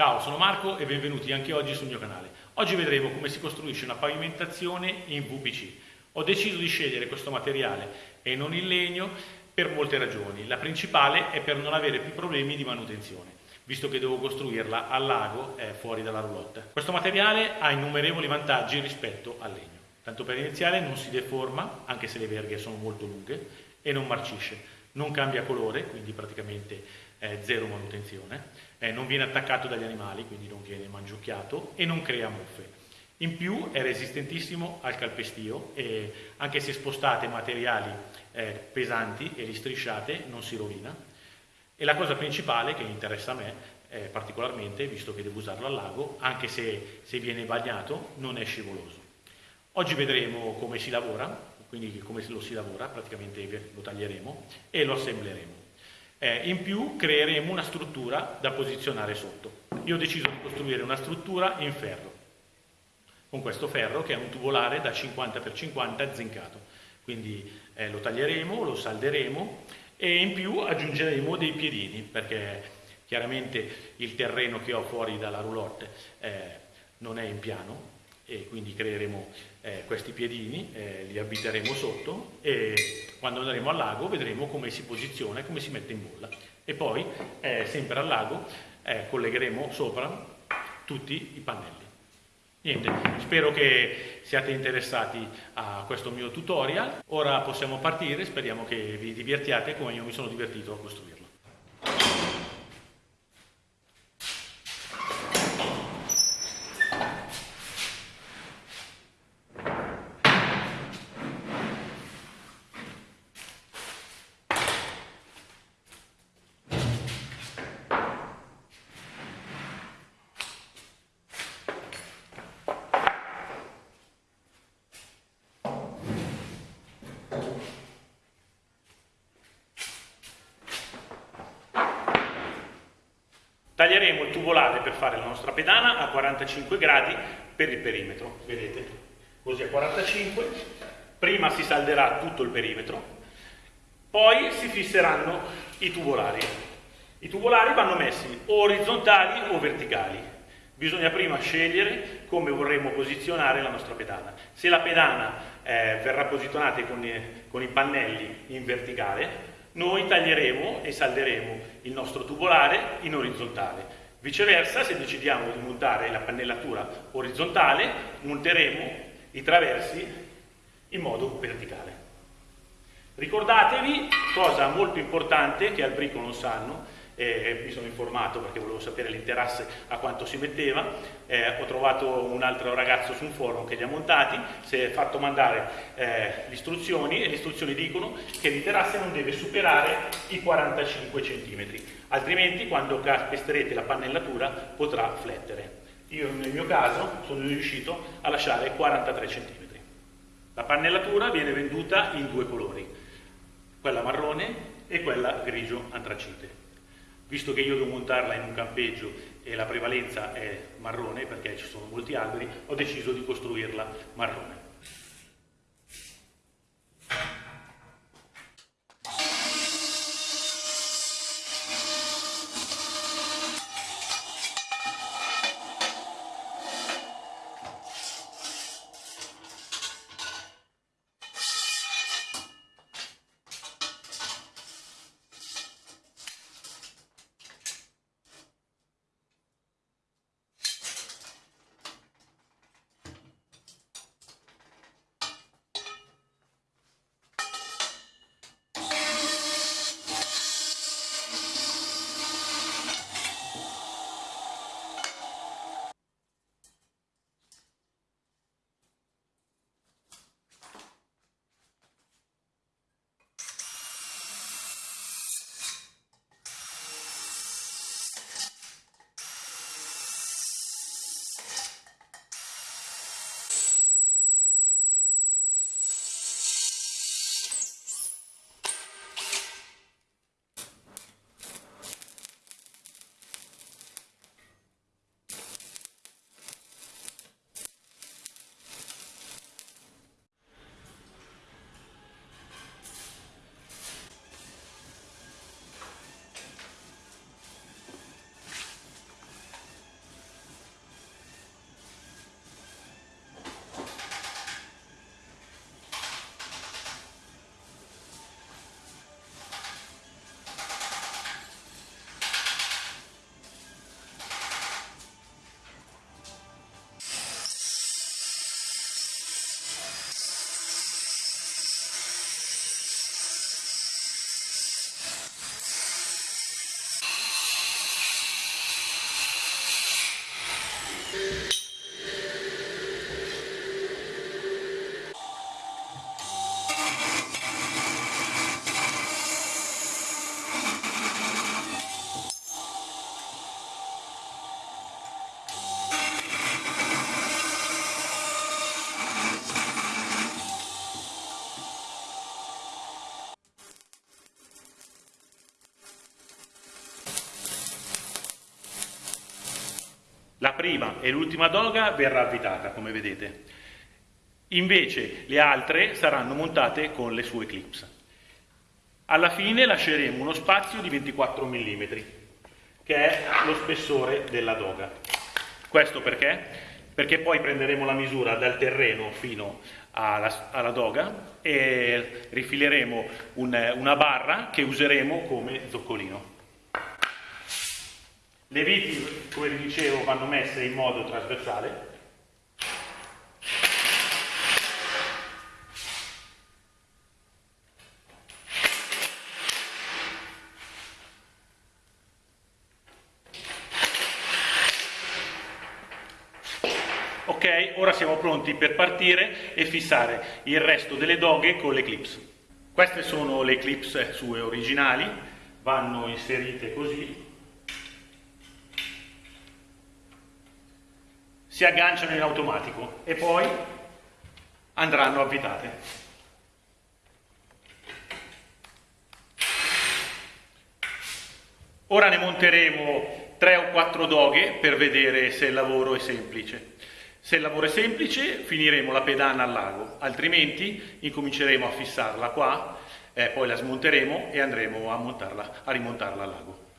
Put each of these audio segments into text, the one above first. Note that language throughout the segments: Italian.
Ciao, sono Marco e benvenuti anche oggi sul mio canale. Oggi vedremo come si costruisce una pavimentazione in VPC. Ho deciso di scegliere questo materiale e non il legno per molte ragioni. La principale è per non avere più problemi di manutenzione visto che devo costruirla al lago eh, fuori dalla roulotte. Questo materiale ha innumerevoli vantaggi rispetto al legno. Tanto per iniziare non si deforma, anche se le verghe sono molto lunghe, e non marcisce. Non cambia colore, quindi praticamente eh, zero manutenzione. Eh, non viene attaccato dagli animali, quindi non viene mangiucchiato e non crea muffe. In più è resistentissimo al calpestio e anche se spostate materiali eh, pesanti e li strisciate non si rovina e la cosa principale che interessa a me eh, particolarmente, visto che devo usarlo al lago, anche se, se viene bagnato, non è scivoloso. Oggi vedremo come si lavora, quindi come lo si lavora, praticamente lo taglieremo e lo assembleremo. Eh, in più creeremo una struttura da posizionare sotto. Io ho deciso di costruire una struttura in ferro, con questo ferro che è un tubolare da 50x50 zincato. Quindi eh, lo taglieremo, lo salderemo e in più aggiungeremo dei piedini perché chiaramente il terreno che ho fuori dalla roulotte eh, non è in piano e quindi creeremo eh, questi piedini, eh, li abiteremo sotto e quando andremo al lago vedremo come si posiziona e come si mette in bolla e poi eh, sempre al lago eh, collegheremo sopra tutti i pannelli. Niente, spero che siate interessati a questo mio tutorial. Ora possiamo partire, speriamo che vi divertiate come io mi sono divertito a costruirlo. Taglieremo il tubolare per fare la nostra pedana a 45 gradi per il perimetro, vedete, così a 45, prima si salderà tutto il perimetro, poi si fisseranno i tubolari. I tubolari vanno messi orizzontali o verticali. Bisogna prima scegliere come vorremmo posizionare la nostra pedana. Se la pedana eh, verrà posizionata con, con i pannelli in verticale, noi taglieremo e salderemo il nostro tubolare in orizzontale. Viceversa, se decidiamo di montare la pannellatura orizzontale, monteremo i traversi in modo verticale. Ricordatevi, cosa molto importante che al brico non sanno, eh, mi sono informato perché volevo sapere l'interasse a quanto si metteva, eh, ho trovato un altro ragazzo su un forum che li ha montati, si è fatto mandare eh, le istruzioni e le istruzioni dicono che l'interasse non deve superare i 45 cm, altrimenti quando calpesterete la pannellatura potrà flettere. Io nel mio caso sono riuscito a lasciare 43 cm. La pannellatura viene venduta in due colori, quella marrone e quella grigio antracite. Visto che io devo montarla in un campeggio e la prevalenza è marrone perché ci sono molti alberi, ho deciso di costruirla marrone. E l'ultima doga verrà avvitata, come vedete. Invece le altre saranno montate con le sue clips. Alla fine lasceremo uno spazio di 24 mm, che è lo spessore della doga. Questo perché? Perché poi prenderemo la misura dal terreno fino alla, alla doga e rifileremo un, una barra che useremo come zoccolino. Le viti, come vi dicevo, vanno messe in modo trasversale. Ok, ora siamo pronti per partire e fissare il resto delle doghe con le clips. Queste sono le clips sue originali, vanno inserite così si agganciano in automatico e poi andranno avvitate. Ora ne monteremo 3 o 4 doghe per vedere se il lavoro è semplice. Se il lavoro è semplice finiremo la pedana al lago, altrimenti incominceremo a fissarla qua, eh, poi la smonteremo e andremo a, montarla, a rimontarla al lago.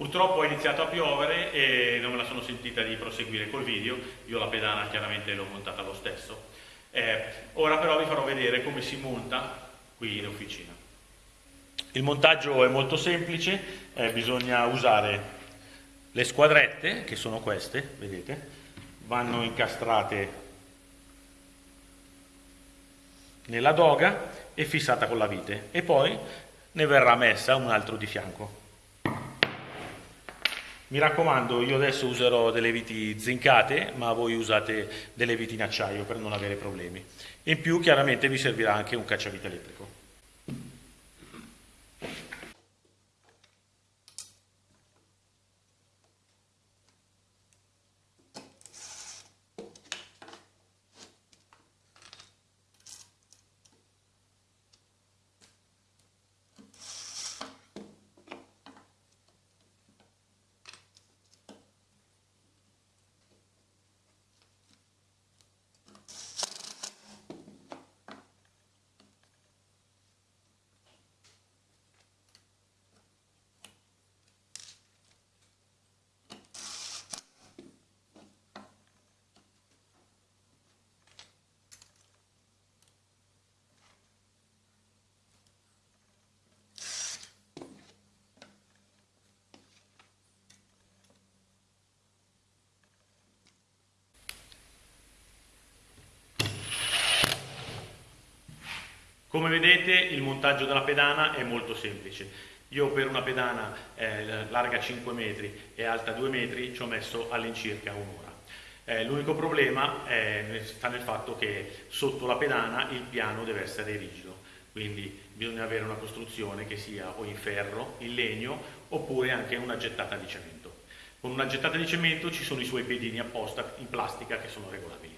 Purtroppo è iniziato a piovere e non me la sono sentita di proseguire col video, io la pedana chiaramente l'ho montata lo stesso. Eh, ora però vi farò vedere come si monta qui in officina. Il montaggio è molto semplice, eh, bisogna usare le squadrette, che sono queste, vedete, vanno incastrate nella doga e fissata con la vite e poi ne verrà messa un altro di fianco. Mi raccomando, io adesso userò delle viti zincate, ma voi usate delle viti in acciaio per non avere problemi. In più, chiaramente, vi servirà anche un cacciavite elettrico. Come vedete il montaggio della pedana è molto semplice. Io per una pedana eh, larga 5 metri e alta 2 metri ci ho messo all'incirca un'ora. Eh, l'unico problema eh, sta nel fatto che sotto la pedana il piano deve essere rigido, quindi bisogna avere una costruzione che sia o in ferro, in legno oppure anche una gettata di cemento. Con una gettata di cemento ci sono i suoi piedini apposta in plastica che sono regolabili.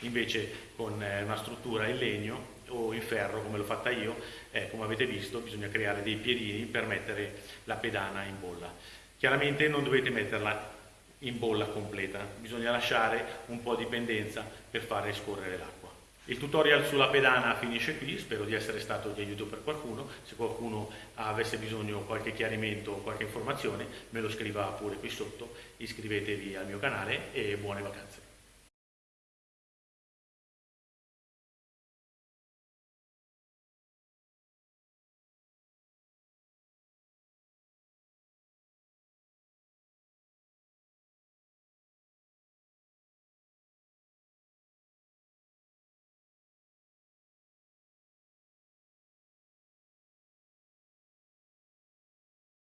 Invece con eh, una struttura in legno o in ferro come l'ho fatta io, eh, come avete visto bisogna creare dei piedini per mettere la pedana in bolla. Chiaramente non dovete metterla in bolla completa, bisogna lasciare un po' di pendenza per fare scorrere l'acqua. Il tutorial sulla pedana finisce qui, spero di essere stato di aiuto per qualcuno, se qualcuno avesse bisogno di qualche chiarimento o qualche informazione me lo scriva pure qui sotto, iscrivetevi al mio canale e buone vacanze.